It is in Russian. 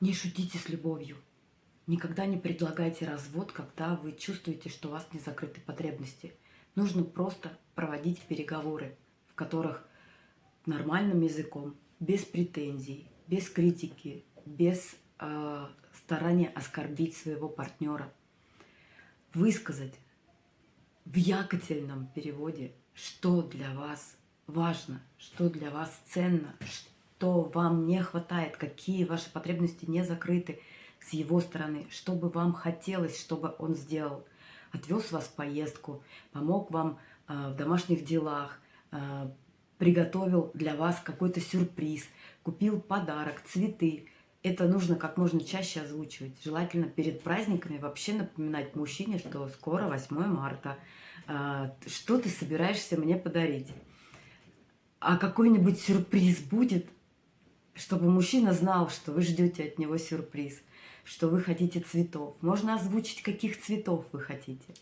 Не шутите с любовью. Никогда не предлагайте развод, когда вы чувствуете, что у вас не закрыты потребности. Нужно просто проводить переговоры, в которых нормальным языком, без претензий, без критики, без э, старания оскорбить своего партнера, высказать в якотельном переводе, что для вас важно, что для вас ценно, что вам не хватает, какие ваши потребности не закрыты с его стороны, что бы вам хотелось, чтобы он сделал. Отвез вас в поездку, помог вам э, в домашних делах, э, приготовил для вас какой-то сюрприз, купил подарок, цветы. Это нужно как можно чаще озвучивать. Желательно перед праздниками вообще напоминать мужчине, что скоро 8 марта. Э, что ты собираешься мне подарить? А какой-нибудь сюрприз будет, чтобы мужчина знал, что вы ждете от него сюрприз, что вы хотите цветов. Можно озвучить, каких цветов вы хотите.